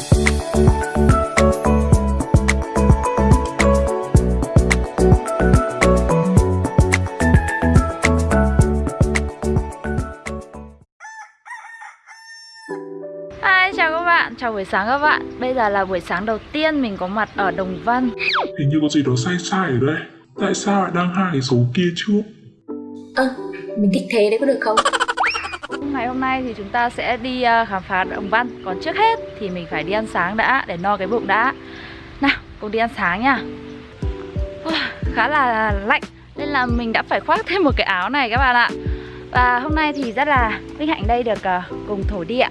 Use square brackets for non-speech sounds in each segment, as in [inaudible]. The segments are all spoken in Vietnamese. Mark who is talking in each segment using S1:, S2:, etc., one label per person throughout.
S1: Hi, chào các bạn, chào buổi sáng các bạn. Bây giờ là buổi sáng đầu tiên mình có mặt ở Đồng Văn.
S2: Hình như có gì đó sai sai ở đây. Tại sao lại đăng hai cái số kia trước?
S3: Ơ, mình thích thế đấy có được không?
S1: Ngày hôm nay thì chúng ta sẽ đi ờ, khám phá Đồng Văn. Còn trước hết thì mình phải đi ăn sáng đã Để no cái bụng đã. Nào, cùng đi ăn sáng nha. Khá là lạnh Nên là mình đã phải khoác thêm một cái áo này các bạn ạ. Và hôm nay thì rất là vinh hạnh đây được ờ, cùng thổ địa.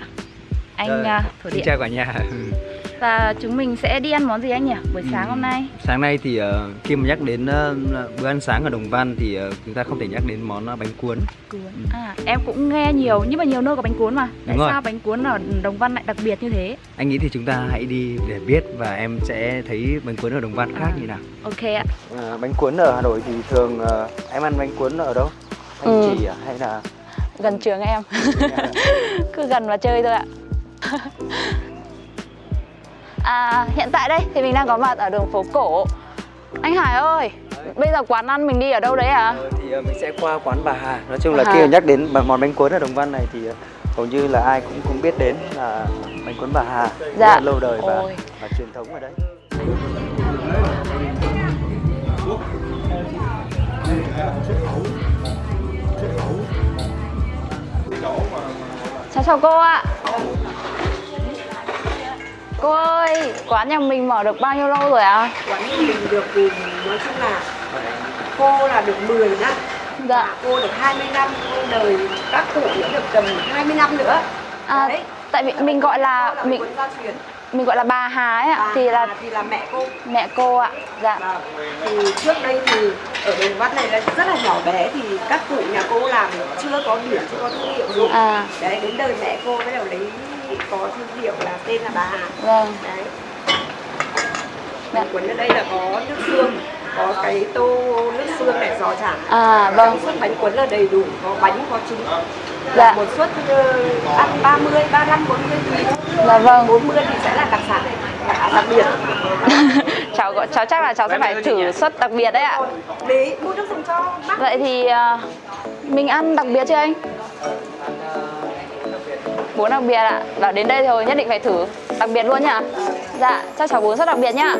S1: Anh ờ, thổ
S4: Xin
S1: địa.
S4: chào cả nhà [laughs]
S1: Và chúng mình sẽ đi ăn món gì anh nhỉ? Buổi sáng
S4: Ừ.
S1: hôm nay
S4: Sáng nay thì ờ, khi mà nhắc đến ờ, bữa ăn sáng ở Đồng Văn thì ờ, chúng ta không thể nhắc đến món ờ, bánh cuốn
S1: cuốn à em cũng nghe nhiều nhưng mà nhiều nơi có bánh cuốn mà tại
S4: Đúng rồi.
S1: sao bánh cuốn ở đồng văn lại đặc biệt như thế
S4: Anh nghĩ thì chúng ta hãy đi để biết và em sẽ thấy bánh cuốn ở Đồng Văn khác
S1: À.
S4: như nào
S1: ok ạ
S4: Bánh cuốn ở Hà Nội thì thường ờ, em ăn bánh cuốn ở đâu? Thanh
S1: Ừ.
S4: Trì à? hay là
S1: gần trường em [laughs] cứ gần và chơi thôi ạ [laughs] à hiện tại đây thì mình đang có mặt ở đường phố cổ. Anh Hải ơi bây giờ quán ăn mình đi ở đâu đấy à
S4: Ờ, thì ờ, mình sẽ qua quán bà Hà. Nói chung là
S1: Bà
S4: khi nhắc đến món bánh cuốn ở Đồng Văn này thì ờ, hầu như là ai cũng cũng biết đến là bánh cuốn bà Hà. Rất
S1: Dạ.
S4: là lâu đời và,
S1: Ôi.
S4: và truyền thống ở đấy
S1: chào chào cô ạ cô ơi quán nhà mình mở được bao nhiêu lâu rồi ạ?
S5: Quán của mình được thì nói chung là cô là được 10 năm.
S1: Dạ.
S5: Cô được 20 năm cô đời các cụ nữa được tầm 20 năm nữa.
S1: À,
S5: Đấy.
S1: tại vì mình gọi là
S5: là
S1: mình mình gọi là bà Hà ấy ạ.
S5: Bà
S1: thì là
S5: Hà thì là mẹ cô.
S1: Mẹ cô ạ dạ.
S5: Và thì trước đây thì ở đồng văn này là rất là nhỏ bé thì các cụ nhà cô làm chưa có biển chưa có thương hiệu gì.
S1: À.
S5: Đấy đến đời mẹ cô bắt đầu lấy có thương hiệu là tên là bà Hà.
S1: Vâng.
S5: Đấy.
S1: Dạ.
S5: cuốn ở đây là có nước xương có cái tô nước xương này giò chả
S1: à
S5: Vâng. suất bánh cuốn là đầy đủ, có bánh, có trứng.
S1: Dạ.
S5: Một suất ờ, ăn 30, 35, 40 tùy.
S1: dạ vâng
S5: 40 thì sẽ là đặc sản, đặc biệt. [laughs]
S1: cháu cháu chắc là cháu sẽ phải thử suất đặc biệt đấy ạ
S5: Lý, mua nước dùng cho bác.
S1: vậy thì à, mình ăn đặc biệt chưa anh bún đặc biệt ạ bảo đến đây rồi nhất định phải thử đặc biệt luôn nhá dạ cho cháu bún suất đặc biệt nhá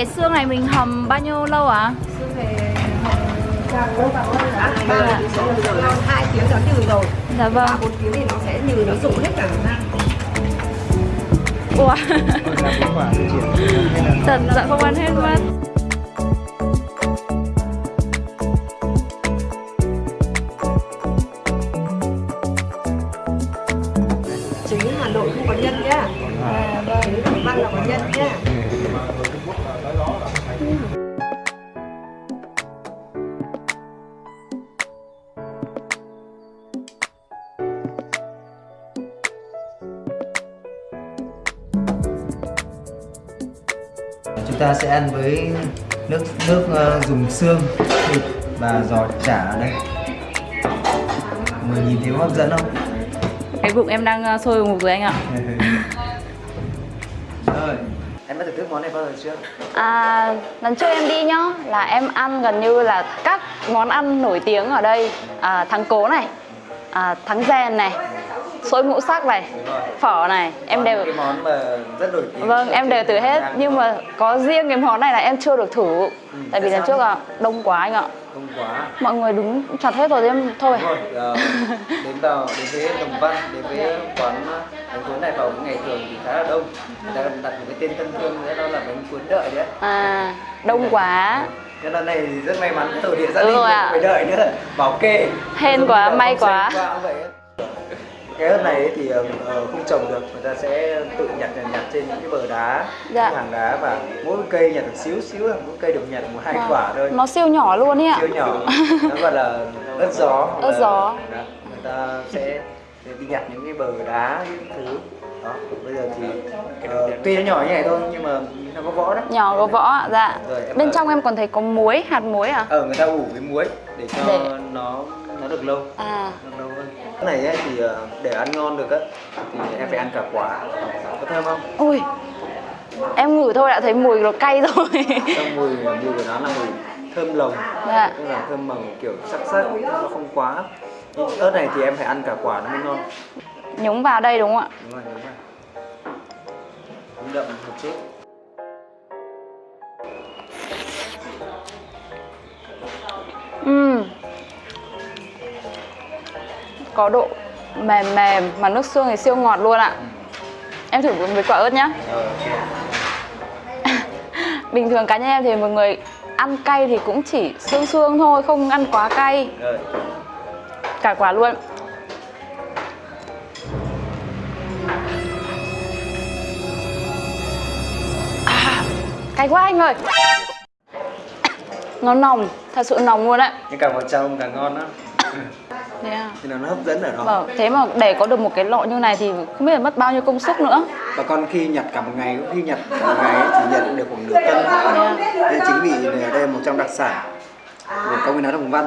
S1: cái xương này mình hầm bao nhiêu lâu ạ
S5: Ba thì sẽ được rồi, hai tiếng nó nhừ rồi.
S1: dạ vâng
S5: Ba bốn tiếng thì nó sẽ nhừ, nó rụng hết cả ra.
S1: Ủa [laughs] Thật dạ không ăn hết mất
S5: Trứng Hà Nội không có nhân nhá. À. Trứng Đồng Văn là có nhân nhá.
S4: Ta sẽ ăn với nước nước ờ, dùng xương thịt và giò chả ở đây. Mời nhìn thấy hấp dẫn không?
S1: Cái bụng em đang ờ, sôi ùng ục rồi anh ạ [laughs]
S4: Rồi, em đã thưởng thức món này bao giờ chưa?
S1: À, lần trước em đi nhá là em ăn gần như là các món ăn nổi tiếng ở đây à, thắng cố này à, thắng rèn này xôi ngũ sắc này phở này em đều
S4: cái món mà rất nổi tiếng.
S1: vâng em đều thử hết nhưng mà có riêng cái món này là em chưa được thử tại vì lần trước là đông quá anh ạ
S4: không quá.
S1: mọi người đứng chặt hết rồi em thôi
S4: Đúng rồi, ờ, đến vào đến với Đồng Văn, đến với quán ờ, bánh cuốn này vào cái ngày thường thì khá là đông. Người ta đặt một cái tên thân thương nữa đó là bánh cuốn đợi đấy.
S1: à đông quá
S4: Cho nên này thì rất may mắn cái tổ địa gia
S1: Đúng
S4: đình
S1: rồi ạ.
S4: phải đợi nữa bảo kê.
S1: Hên quá,
S4: là
S1: may quá.
S4: quá vậy. Cái ớt này ấy thì ờ, không trồng được người ta sẽ tự nhặt nhặt, nhặt trên những cái bờ đá
S1: Dạ.
S4: những hàng đá và mỗi cây nhặt được xíu xíu mỗi cây được nhặt một hai
S1: Vâng.
S4: quả thôi.
S1: Nó siêu nhỏ luôn ý ạ.
S4: Siêu nhỏ. Nó gọi là ớt gió. [laughs]
S1: Ớt gió.
S4: Đó, người ta sẽ đi nhặt những cái bờ đá những thứ. Đó bây giờ thì ờ, tuy nó nhỏ như này thôi nhưng mà nó có vỏ đấy.
S1: Nhỏ có vỏ ạ, dạ.
S4: Rồi,
S1: Bên
S4: bảo-
S1: trong em còn thấy có muối, hạt muối à?
S4: ờ người ta ủ với muối để cho
S1: Để-
S4: nó nó được lâu.
S1: À,
S4: được lâu hơn cái này ấy, thì ờ, để ăn ngon được á thì em phải ăn cả quả. Có thơm không?
S1: Ui Em ngửi thôi đã thấy mùi nó cay rồi.
S4: Trong mùi mùi của nó là mùi thơm lồng
S1: Dạ.
S4: tức là thơm màu kiểu sắc sắc nó không quá. Nhưng ớt này thì em phải ăn cả quả nó mới ngon.
S1: Nhúng vào đây đúng không ạ?
S4: đúng rồi đúng rồi đậm một chút
S1: Có độ mềm mềm mà nước xương thì siêu ngọt luôn ạ. Em thử với quả ớt nhá.
S4: Ờ. [laughs]
S1: Bình thường cá nhân em thì một người ăn cay thì cũng chỉ xương xương thôi, không ăn quá cay. Cả quả luôn. À, Cay quá anh ơi. [coughs] Nó nồng, thật sự nồng luôn đấy
S4: nhưng càng vào trong càng ngon đó [laughs]
S1: Thế à?
S4: thì là nó hấp dẫn ở đó
S1: Vâng, thế mà để có được một cái lọ như này thì không biết là mất bao nhiêu công sức nữa
S4: bà con khi nhặt cả một ngày khi nhặt cả một ngày ấy, chỉ nhận được khoảng nửa cân nên chính vì ở đây là một trong đặc sản của công viên áo đồng văn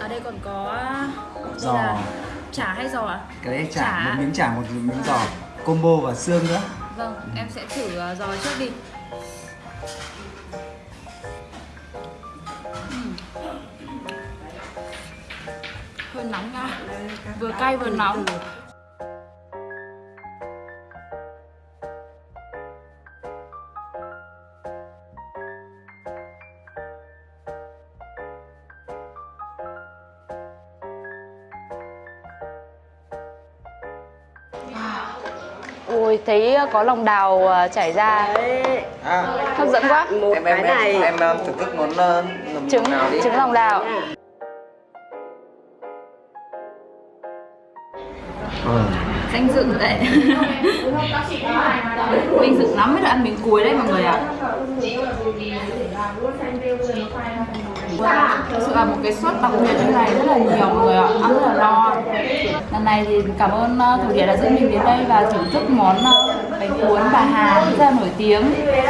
S1: Ở đây còn có
S4: Giò.
S1: chả hay giò ạ?
S4: cái đấy
S1: Chả.
S4: chả một miếng chả một miếng giò combo và xương nữa
S1: Vâng, em sẽ thử ờ, giò trước đi Hơi nóng nha. Vừa cay vừa nóng. Ui, thấy có lòng đào ờ, chảy ra.
S4: À,
S1: Hấp dẫn quá.
S5: Một
S4: em
S5: cái
S4: em
S5: này
S4: em em ờ, thưởng thức món uh,
S1: Trứng,
S4: nào đi.
S1: trứng lòng đào
S5: nha.
S1: danh dự đấy vinh dự lắm mới được ăn miếng cuối đấy mọi người ạ. Thực sự là một cái suất đặc biệt như này rất là nhiều mọi người ạ. Ăn rất là no. Lần này thì cảm ơn uh, thủ địa đã dẫn mình đến đây và thưởng thức món ờ, bánh cuốn bà Hà rất là nổi tiếng.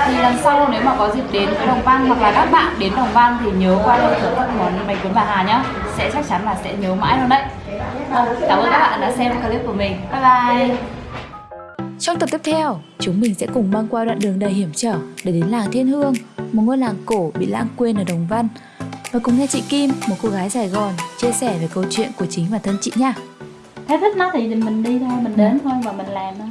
S1: Thì lần sau nếu mà có dịp đến với Đồng Văn hoặc là các bạn đến Đồng Văn thì nhớ qua đây thưởng thức món bánh cuốn bà Hà nhé sẽ chắc chắn là sẽ nhớ mãi luôn đấy. Vâng, cảm ơn các bạn đã xem clip của mình. Bye bye.
S6: Trong tập tiếp theo, chúng mình sẽ cùng băng qua đoạn đường đầy hiểm trở để đến làng Thiên Hương, một ngôi làng cổ bị lãng quên ở Đồng Văn. Và cùng nghe chị Kim, một cô gái Sài Gòn, chia sẻ về câu chuyện của chính bản thân chị nha.
S1: thấy thích nó thì mình đi thôi mình đến thôi và mình làm thôi